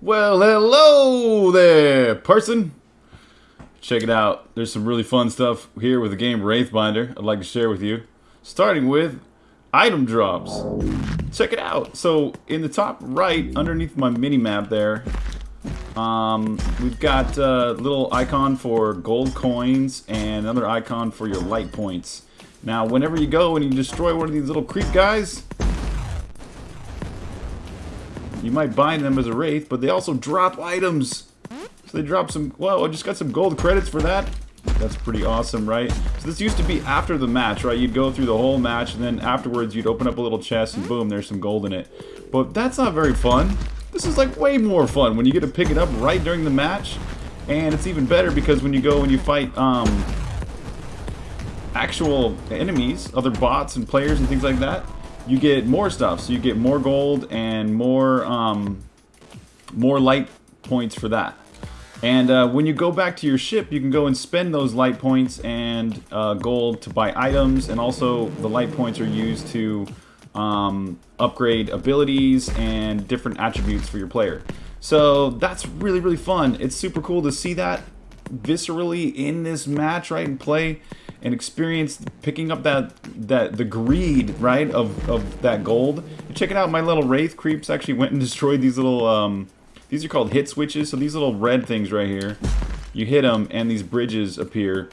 Well, hello there, person. Check it out. There's some really fun stuff here with the game Wraithbinder I'd like to share with you. Starting with item drops. Check it out. So, in the top right, underneath my mini-map there, um, we've got a little icon for gold coins and another icon for your light points. Now, whenever you go and you destroy one of these little creep guys, you might bind them as a wraith, but they also drop items. So they drop some, well, I just got some gold credits for that. That's pretty awesome, right? So this used to be after the match, right? You'd go through the whole match, and then afterwards you'd open up a little chest, and boom, there's some gold in it. But that's not very fun. This is like way more fun when you get to pick it up right during the match. And it's even better because when you go and you fight um, actual enemies, other bots and players and things like that, you get more stuff. So you get more gold and more um, more light points for that. And uh, when you go back to your ship, you can go and spend those light points and uh, gold to buy items, and also the light points are used to um, upgrade abilities and different attributes for your player. So that's really, really fun. It's super cool to see that viscerally in this match, right, and play and experience picking up that that the greed, right, of, of that gold. And check it out, my little Wraith creeps actually went and destroyed these little, um, these are called hit switches, so these little red things right here, you hit them and these bridges appear.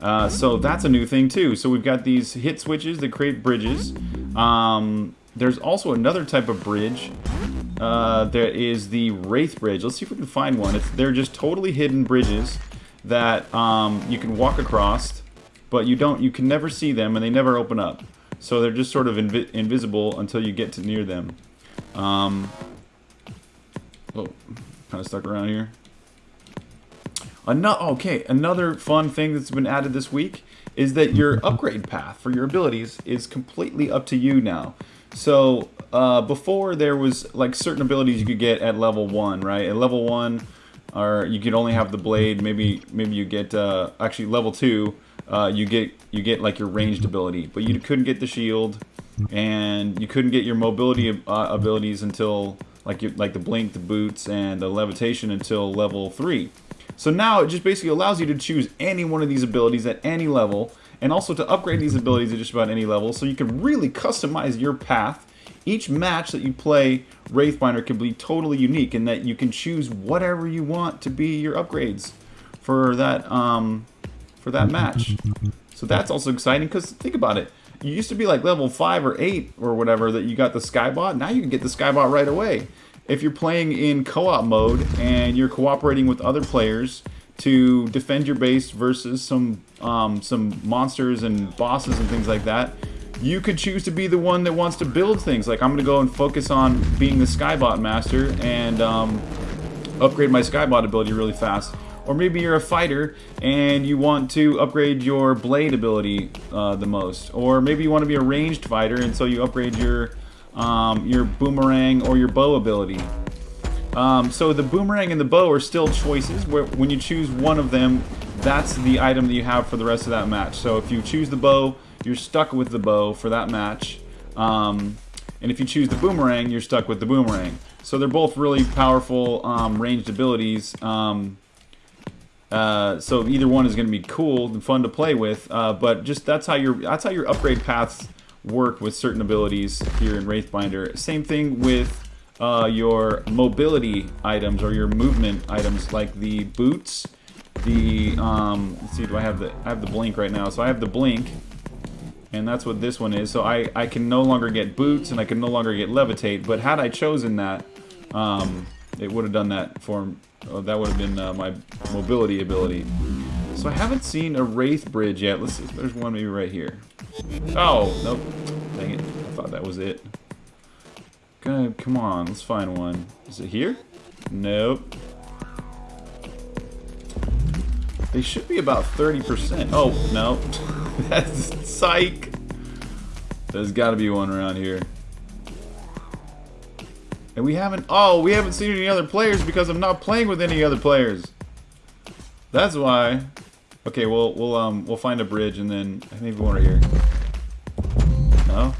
Uh, so that's a new thing too. So we've got these hit switches that create bridges. Um, there's also another type of bridge. Uh, there is the Wraith Bridge. Let's see if we can find one. It's, they're just totally hidden bridges that um, you can walk across, but you don't. You can never see them, and they never open up. So they're just sort of invi invisible until you get to near them. Um, oh, kind of stuck around here. Another, okay, another fun thing that's been added this week is that your upgrade path for your abilities is completely up to you now. So uh, before there was like certain abilities you could get at level one, right? At level one, or you could only have the blade. Maybe maybe you get uh, actually level two. Uh, you get you get like your ranged ability, but you couldn't get the shield, and you couldn't get your mobility uh, abilities until like your, like the blink, the boots, and the levitation until level three. So now it just basically allows you to choose any one of these abilities at any level, and also to upgrade these abilities at just about any level, so you can really customize your path. Each match that you play Wraithbinder can be totally unique in that you can choose whatever you want to be your upgrades for that um, for that match. So that's also exciting because think about it. You used to be like level 5 or 8 or whatever that you got the Skybot. Now you can get the Skybot right away. If you're playing in co-op mode and you're cooperating with other players to defend your base versus some um, some monsters and bosses and things like that, you could choose to be the one that wants to build things. Like I'm going to go and focus on being the Skybot master and um, upgrade my Skybot ability really fast. Or maybe you're a fighter and you want to upgrade your blade ability uh, the most. Or maybe you want to be a ranged fighter and so you upgrade your um, your boomerang or your bow ability. Um, so the boomerang and the bow are still choices. Where when you choose one of them, that's the item that you have for the rest of that match. So if you choose the bow, you're stuck with the bow for that match. Um, and if you choose the boomerang, you're stuck with the boomerang. So they're both really powerful um, ranged abilities. Um, uh, so either one is going to be cool and fun to play with. Uh, but just that's how your that's how your upgrade paths work with certain abilities here in Wraithbinder. Same thing with uh, your mobility items or your movement items like the boots. The um, let's see, do I have the I have the blink right now? So I have the blink, and that's what this one is. So I I can no longer get boots and I can no longer get levitate. But had I chosen that, um, it would have done that for oh, that would have been uh, my mobility ability. So I haven't seen a wraith bridge yet. Let's see. There's one maybe right here. Oh nope. Dang it! I thought that was it. God, come on, let's find one. Is it here? Nope. They should be about 30%. Oh, no. That's psych. There's got to be one around here. And we haven't... Oh, we haven't seen any other players because I'm not playing with any other players. That's why. Okay, we'll we'll um we'll find a bridge and then maybe one right here. No.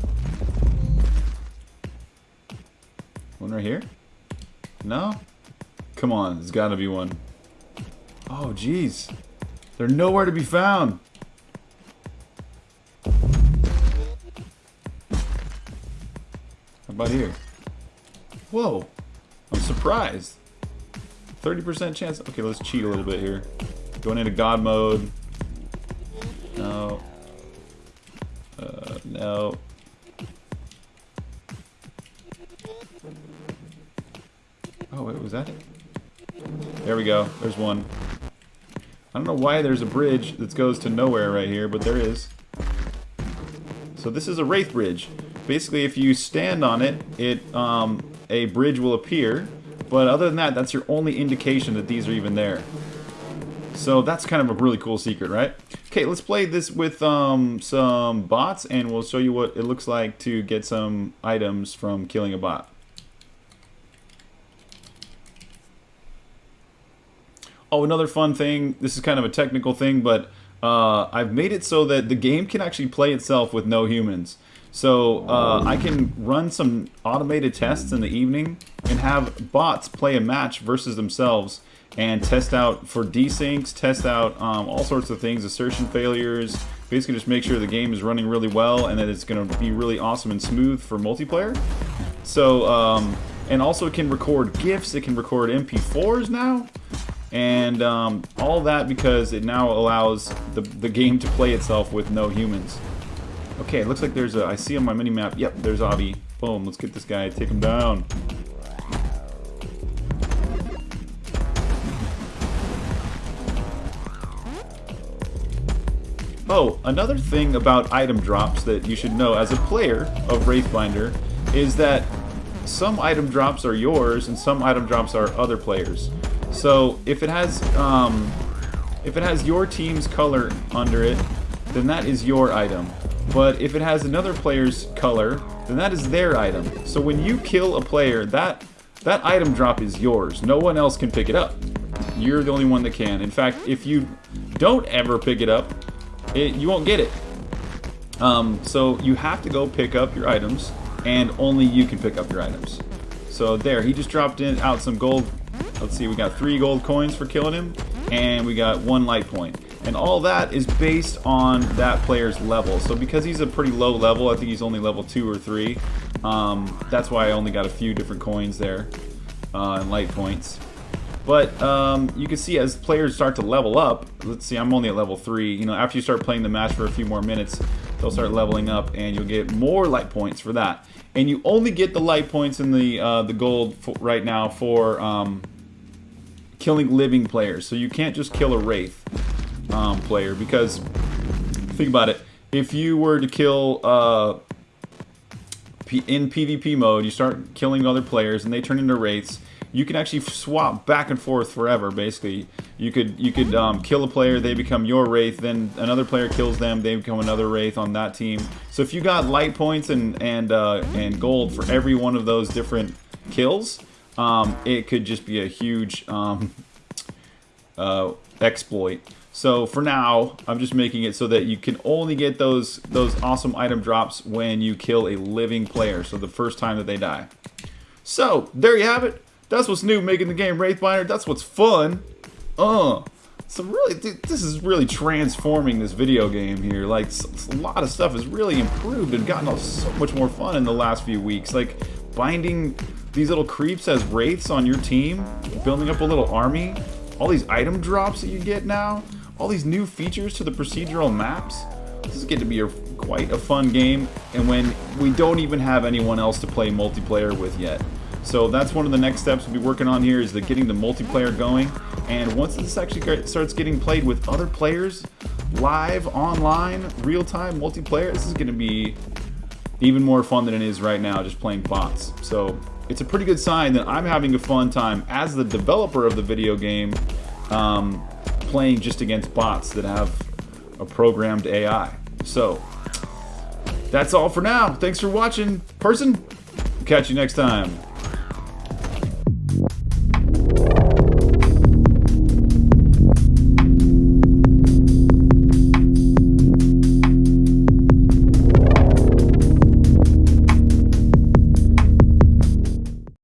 One right here. No. Come on, there's got to be one. Oh, jeez. They're nowhere to be found. How about here? Whoa. I'm surprised. 30% chance. Okay, let's cheat a little bit here. Going into God mode. No. Uh, no. Oh, wait, was that it? There we go. There's one. I don't know why there's a bridge that goes to nowhere right here, but there is. So this is a Wraith Bridge. Basically, if you stand on it, it um, a bridge will appear. But other than that, that's your only indication that these are even there. So that's kind of a really cool secret, right? Okay, let's play this with um, some bots, and we'll show you what it looks like to get some items from killing a bot. Oh, another fun thing. This is kind of a technical thing, but uh, I've made it so that the game can actually play itself with no humans. So uh, I can run some automated tests in the evening and have bots play a match versus themselves and test out for desyncs, test out um, all sorts of things, assertion failures, basically just make sure the game is running really well and that it's going to be really awesome and smooth for multiplayer. So, um, and also it can record GIFs, it can record MP4s now, and um, all that because it now allows the, the game to play itself with no humans. Okay, it looks like there's a, I see on my mini-map, yep, there's Avi. Boom, let's get this guy, take him down. Oh, another thing about item drops that you should know as a player of Wraithbinder is that some item drops are yours and some item drops are other players. So if it has um, if it has your team's color under it, then that is your item. But if it has another player's color, then that is their item. So when you kill a player, that that item drop is yours. No one else can pick it up. You're the only one that can. In fact, if you don't ever pick it up, it, you won't get it. Um, so you have to go pick up your items, and only you can pick up your items. So there, he just dropped in out some gold. Let's see, we got three gold coins for killing him, and we got one light point. And all that is based on that player's level. So because he's a pretty low level, I think he's only level 2 or 3, um, that's why I only got a few different coins there uh, and light points. But um, you can see as players start to level up, let's see, I'm only at level 3. You know, after you start playing the match for a few more minutes, they'll start leveling up and you'll get more light points for that. And you only get the light points in the uh, the gold right now for um, killing living players. So you can't just kill a Wraith um, player because, think about it, if you were to kill uh, in PvP mode, you start killing other players and they turn into Wraiths, you can actually swap back and forth forever. Basically, you could you could um, kill a player, they become your wraith. Then another player kills them, they become another wraith on that team. So if you got light points and and uh, and gold for every one of those different kills, um, it could just be a huge um, uh, exploit. So for now, I'm just making it so that you can only get those those awesome item drops when you kill a living player. So the first time that they die. So there you have it. That's what's new making the game Wraithbinder. That's what's fun. Uh. So really, this is really transforming this video game here. Like, a lot of stuff has really improved and gotten so much more fun in the last few weeks. Like, binding these little creeps as wraiths on your team, building up a little army, all these item drops that you get now, all these new features to the procedural maps. This is going to be a, quite a fun game, and when we don't even have anyone else to play multiplayer with yet. So that's one of the next steps we'll be working on here is the getting the multiplayer going. And once this actually starts getting played with other players, live, online, real-time multiplayer, this is going to be even more fun than it is right now just playing bots. So it's a pretty good sign that I'm having a fun time as the developer of the video game um, playing just against bots that have a programmed AI. So that's all for now. Thanks for watching, person. Catch you next time.